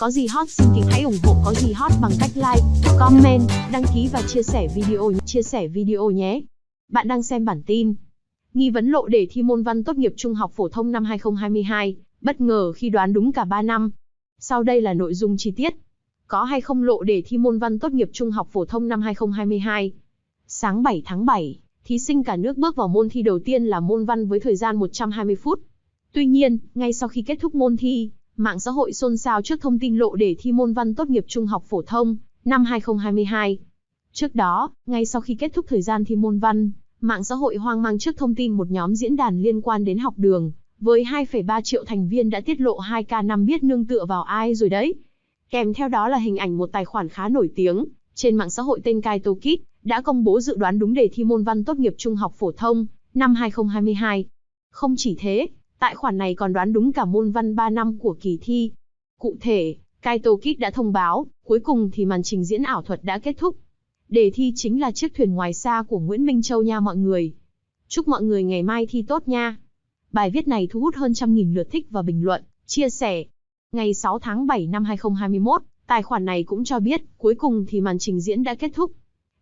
Có gì hot xin kính hãy ủng hộ có gì hot bằng cách like, comment, đăng ký và chia sẻ video chia sẻ video nhé. Bạn đang xem bản tin. Nghi vấn lộ đề thi môn văn tốt nghiệp trung học phổ thông năm 2022, bất ngờ khi đoán đúng cả 3 năm. Sau đây là nội dung chi tiết. Có hay không lộ đề thi môn văn tốt nghiệp trung học phổ thông năm 2022? Sáng 7 tháng 7, thí sinh cả nước bước vào môn thi đầu tiên là môn văn với thời gian 120 phút. Tuy nhiên, ngay sau khi kết thúc môn thi, mạng xã hội xôn xao trước thông tin lộ đề thi môn văn tốt nghiệp trung học phổ thông năm 2022. Trước đó, ngay sau khi kết thúc thời gian thi môn văn, mạng xã hội hoang mang trước thông tin một nhóm diễn đàn liên quan đến học đường, với 2,3 triệu thành viên đã tiết lộ 2K5 biết nương tựa vào ai rồi đấy. Kèm theo đó là hình ảnh một tài khoản khá nổi tiếng, trên mạng xã hội tên Kaito Kid, đã công bố dự đoán đúng đề thi môn văn tốt nghiệp trung học phổ thông, năm 2022. Không chỉ thế, tại khoản này còn đoán đúng cả môn văn 3 năm của kỳ thi. Cụ thể, Kaito Kid đã thông báo, cuối cùng thì màn trình diễn ảo thuật đã kết thúc. Đề thi chính là chiếc thuyền ngoài xa của Nguyễn Minh Châu nha mọi người. Chúc mọi người ngày mai thi tốt nha. Bài viết này thu hút hơn trăm nghìn lượt thích và bình luận, chia sẻ. Ngày 6 tháng 7 năm 2021, tài khoản này cũng cho biết, cuối cùng thì màn trình diễn đã kết thúc.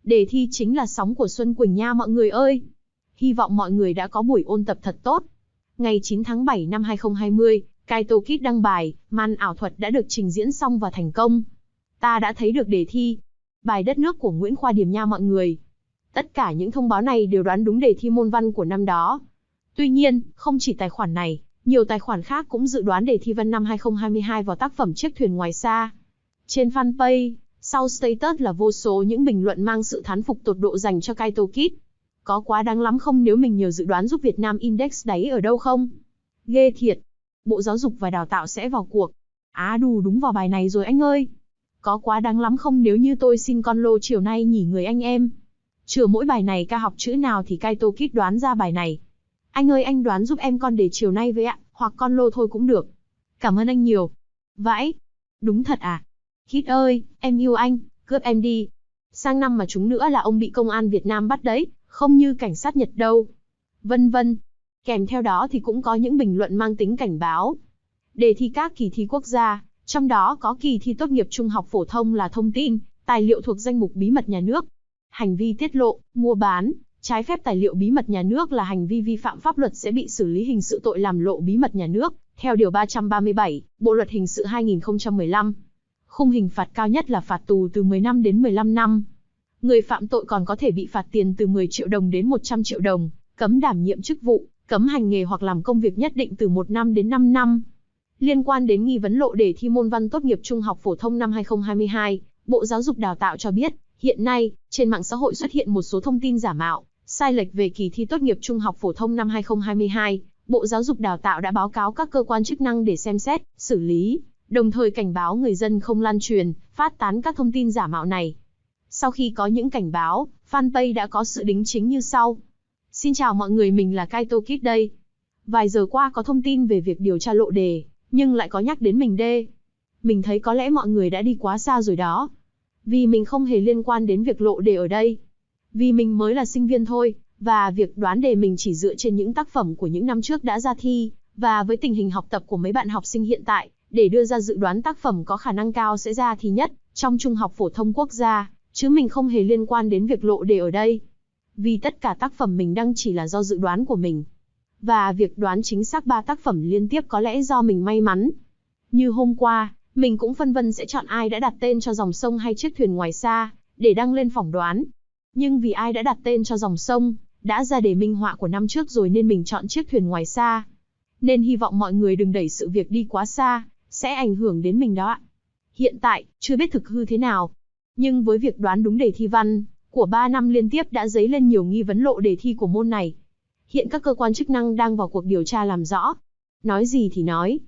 Đề thi chính là sóng của Xuân Quỳnh nha mọi người ơi. Hy vọng mọi người đã có buổi ôn tập thật tốt. Ngày 9 tháng 7 năm 2020, Kaito Kid đăng bài, màn ảo thuật đã được trình diễn xong và thành công. Ta đã thấy được đề thi. Bài đất nước của Nguyễn Khoa Điềm nha mọi người. Tất cả những thông báo này đều đoán đúng đề thi môn văn của năm đó. Tuy nhiên, không chỉ tài khoản này, nhiều tài khoản khác cũng dự đoán đề thi văn năm 2022 vào tác phẩm Chiếc thuyền ngoài xa. Trên fanpage, sau status là vô số những bình luận mang sự thán phục tột độ dành cho Kaito Kid. Có quá đáng lắm không nếu mình nhờ dự đoán giúp Việt Nam Index đáy ở đâu không? Ghê thiệt. Bộ Giáo dục và Đào tạo sẽ vào cuộc. Á đù đúng vào bài này rồi anh ơi. Có quá đáng lắm không nếu như tôi xin con lô chiều nay nhỉ người anh em. Chừa mỗi bài này ca học chữ nào thì Kaito Kid đoán ra bài này. Anh ơi anh đoán giúp em con để chiều nay với ạ, hoặc con lô thôi cũng được. Cảm ơn anh nhiều. Vãi. Đúng thật à? Kid ơi, em yêu anh, cướp em đi. Sang năm mà chúng nữa là ông bị công an Việt Nam bắt đấy, không như cảnh sát Nhật đâu. Vân vân. Kèm theo đó thì cũng có những bình luận mang tính cảnh báo. Đề thi các kỳ thi quốc gia, trong đó có kỳ thi tốt nghiệp trung học phổ thông là thông tin, tài liệu thuộc danh mục bí mật nhà nước. Hành vi tiết lộ, mua bán, trái phép tài liệu bí mật nhà nước là hành vi vi phạm pháp luật sẽ bị xử lý hình sự tội làm lộ bí mật nhà nước, theo Điều 337, Bộ Luật Hình sự 2015. Khung hình phạt cao nhất là phạt tù từ 10 năm đến 15 năm. Người phạm tội còn có thể bị phạt tiền từ 10 triệu đồng đến 100 triệu đồng, cấm đảm nhiệm chức vụ, cấm hành nghề hoặc làm công việc nhất định từ 1 năm đến 5 năm. Liên quan đến nghi vấn lộ đề thi môn văn tốt nghiệp trung học phổ thông năm 2022, Bộ Giáo dục Đào tạo cho biết, hiện nay, trên mạng xã hội xuất hiện một số thông tin giả mạo, sai lệch về kỳ thi tốt nghiệp trung học phổ thông năm 2022. Bộ Giáo dục Đào tạo đã báo cáo các cơ quan chức năng để xem xét, xử lý, đồng thời cảnh báo người dân không lan truyền, phát tán các thông tin giả mạo này. Sau khi có những cảnh báo, fanpage đã có sự đính chính như sau. Xin chào mọi người mình là Kaito Kid đây. Vài giờ qua có thông tin về việc điều tra lộ đề, nhưng lại có nhắc đến mình đê. Mình thấy có lẽ mọi người đã đi quá xa rồi đó. Vì mình không hề liên quan đến việc lộ đề ở đây. Vì mình mới là sinh viên thôi, và việc đoán đề mình chỉ dựa trên những tác phẩm của những năm trước đã ra thi, và với tình hình học tập của mấy bạn học sinh hiện tại, để đưa ra dự đoán tác phẩm có khả năng cao sẽ ra thi nhất, trong trung học phổ thông quốc gia, chứ mình không hề liên quan đến việc lộ đề ở đây. Vì tất cả tác phẩm mình đăng chỉ là do dự đoán của mình. Và việc đoán chính xác ba tác phẩm liên tiếp có lẽ do mình may mắn. Như hôm qua, mình cũng phân vân sẽ chọn ai đã đặt tên cho dòng sông hay chiếc thuyền ngoài xa, để đăng lên phỏng đoán. Nhưng vì ai đã đặt tên cho dòng sông, đã ra đề minh họa của năm trước rồi nên mình chọn chiếc thuyền ngoài xa. Nên hy vọng mọi người đừng đẩy sự việc đi quá xa, sẽ ảnh hưởng đến mình đó ạ. Hiện tại, chưa biết thực hư thế nào. Nhưng với việc đoán đúng đề thi văn, của 3 năm liên tiếp đã dấy lên nhiều nghi vấn lộ đề thi của môn này. Hiện các cơ quan chức năng đang vào cuộc điều tra làm rõ. Nói gì thì nói.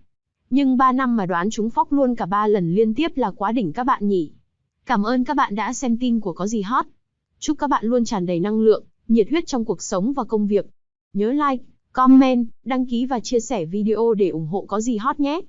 Nhưng 3 năm mà đoán chúng phóc luôn cả 3 lần liên tiếp là quá đỉnh các bạn nhỉ. Cảm ơn các bạn đã xem tin của Có Gì Hot. Chúc các bạn luôn tràn đầy năng lượng, nhiệt huyết trong cuộc sống và công việc. Nhớ like, comment, đăng ký và chia sẻ video để ủng hộ Có Gì Hot nhé.